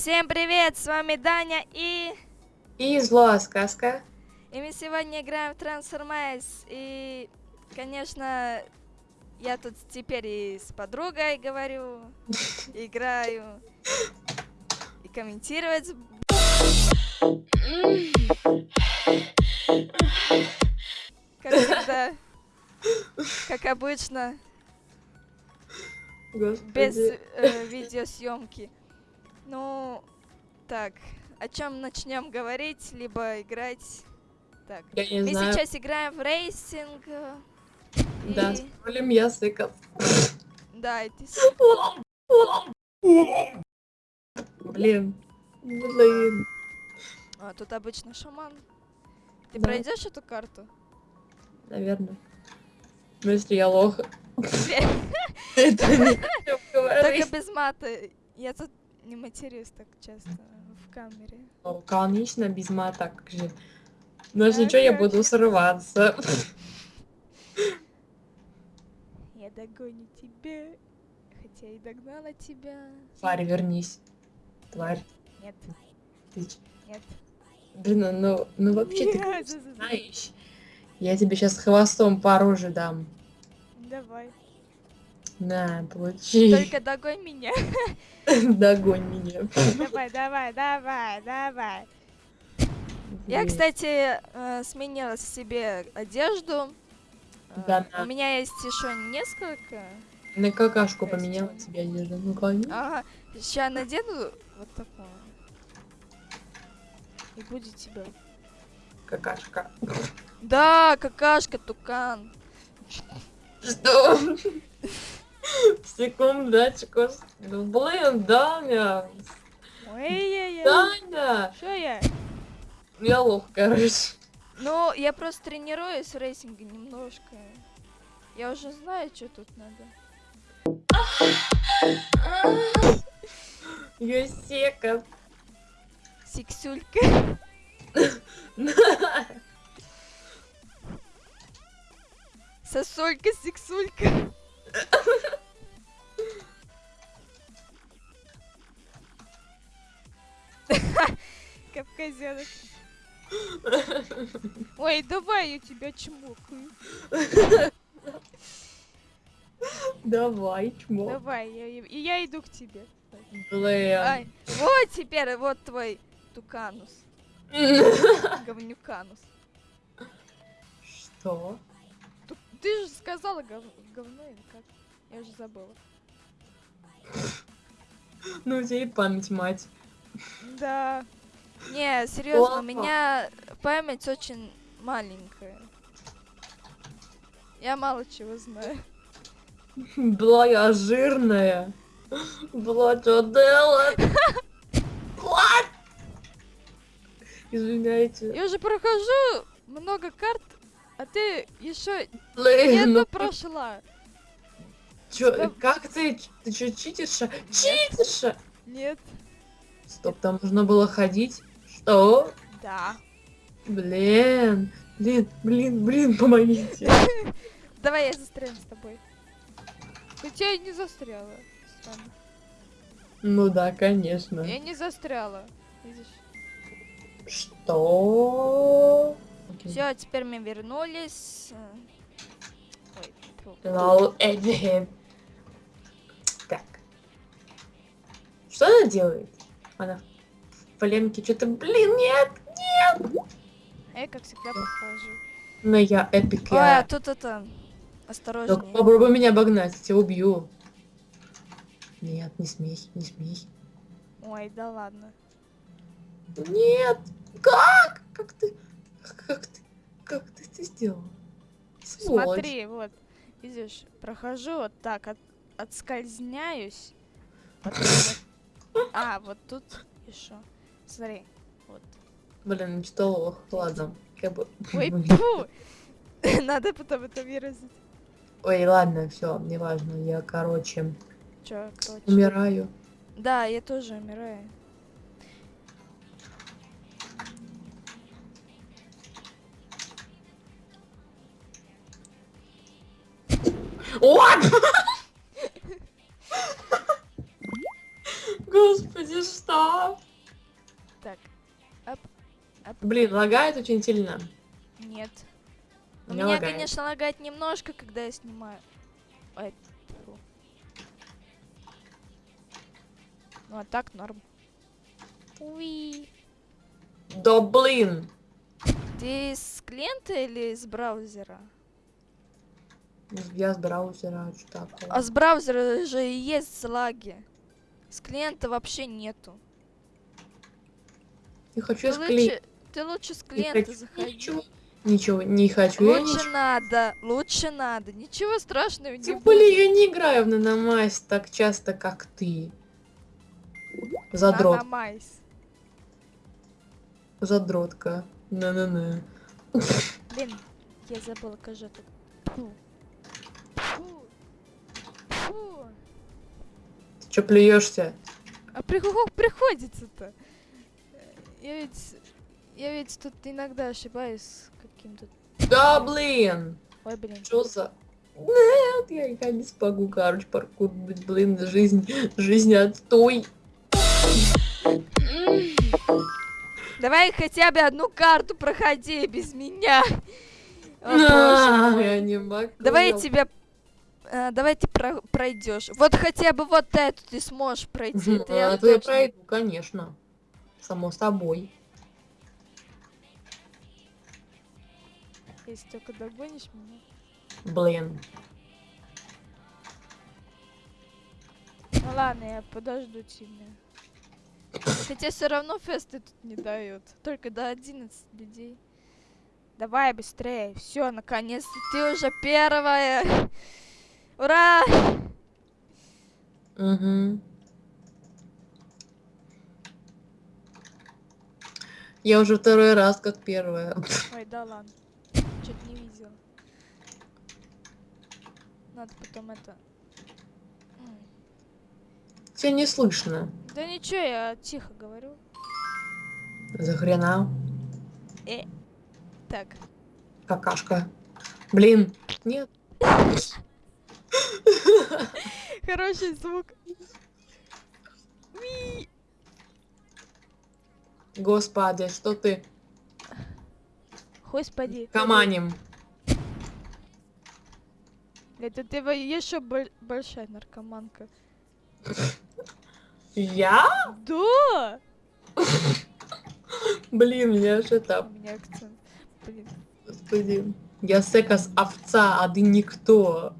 Всем привет, с вами Даня и... И злая сказка. И мы сегодня играем в Transformice. И, конечно, я тут теперь и с подругой говорю, играю, и комментировать. Как всегда, как обычно, без э, видеосъемки. Ну, так, о чем начнем говорить, либо играть? Так, Я не мы знаю. сейчас играем в рейсинг. э, Да, и- с рулем языков. Да, и ты с- Блин. Блин. А, тут обычно шаман. Ты Да. пройдешь эту карту? Наверное. Ну, если я лох. Только без мата. Я тут не матерюсь так часто в камере. Конечно, без мата, как же. Ну, ж ничего, я буду срываться. Я догоню тебя. Хотя и догнала тебя. Тварь, вернись. Тварь. Нет, Ты... нет. Блин, ну- ну, ну вообще ты Нет, да. знаешь. Я тебе сейчас хвостом по роже дам. Давай. На, получи. Только догонь меня. Догонь меня. Давай, давай, давай, давай. Я, кстати, э, сменила себе одежду. Э, Да, У меня есть еще несколько. На какашку поменяла тебе одежду. Ну, конечно. Ага, сейчас надену вот такое. И будет тебя. Какашка. Да, какашка, тукан. Что? Секундочку. Блин, Даня. Ой-ой-ой. Даня. Что я? Я лох, короче. Ну, я просто тренируюсь в рейсинге немножко. Я уже знаю, что тут надо. Юсека. Сиксюлька. Сосулька, сиксулька. Кавказянок. Ой, давай я тебя чмокаю. Давай, чмо. Давай, я, я иду к тебе. Блин. Ай, вот теперь вот твой туканус. Говнюканус. Что? Ту- Ты же сказала гов- говно или как? Я уже забыла. Ну, у тебя и память, мать. Да. Не, серьезно, у меня память очень маленькая. Я мало чего знаю. Была я жирная. Была что делать? What? Извиняйте. Я уже прохожу много карт, а ты еще Блин, где-то ну прошла. чё, Стоп. как ты? Ты что, читерша? Читерша? Нет. Стоп, там нужно было ходить. Что? Да. Блин, блин, блин, блин, помогите. Давай я застряну с тобой. Хотя я не застряла. Ну да, конечно. Я не застряла. Видишь? Что? Все, теперь мы вернулись. Лол, Эдди. Так. Что она делает? Она в поленке что-то... Блин, нет! А я как всегда прохожу. Но я эпик. А тут это... Только Осторожнее. попробуй меня обогнать, я тебя убью. Нет, не смей, не смей. Ой, да ладно. Нет! Как? Как ты? Как ты? Как ты это сделал? Сволочь. Смотри, вот. Видишь, прохожу вот так, от, отскользняюсь. Потом вот- А, вот тут еще. Смотри, вот. Блин, что. Ладно. Как бы... Ой, фу! Надо потом это выразить. Ой, ладно, все, неважно. Я, короче, Чё, короче. умираю. Да, я тоже умираю. What? Господи, что? Так. Блин, лагает очень сильно. Нет. У меня, лагает. конечно, лагает немножко, когда я снимаю. Ой, фу. Ну а так норм. Уи. Да блин. Ты с клиента или с браузера? Я с браузера, что такое. А с браузера же и есть лаги. С клиента вообще нету. Не хочу Ты с кли- лучше, ты лучше с клиента заходи. Ничего, ничего, не хочу. я Лучше ничего. надо, лучше надо. Ничего страшного не Тем будет. я не играю в наномайс так часто, как ты. Задрот. Наномайс. Задротка. На-на-на. Блин, я забыла, кажется. Фу. Фу. Фу. Чё плюешься? А при- как приходится-то? Я ведь... Я ведь тут иногда ошибаюсь каким-то... Да блин! Ой, блин. Что за... Нет, я, я не смогу, короче, паркур, блин, жизнь, жизнь отстой. Давай хотя бы одну карту проходи без меня. О, мой. я не могу. Давай я тебя... э, давай ты про- пройдешь. Вот хотя бы вот эту ты сможешь пройти. Это я а то я точно- пройду, конечно. Само собой. Если только догонишь меня. Блин. Ну ладно, я подожду тебя. Хотя все равно фесты тут не дают. Только до 11 людей. Давай быстрее. Все, наконец-то ты уже первая. Ура! Угу. Я уже второй раз как первая. Ой, да ладно. Чуть не видел. Надо потом это... Тебя не слышно. Да ничего, я тихо говорю. За хрена. Э. Так. Какашка. Блин. Нет. Хороший звук. Уи. Господи, что ты Господи. каманем? Это ты еще боль- большая наркоманка. Я? Да! Блин, я же У там. меня акцент. Блин. Господи. Я секас овца, а ты никто.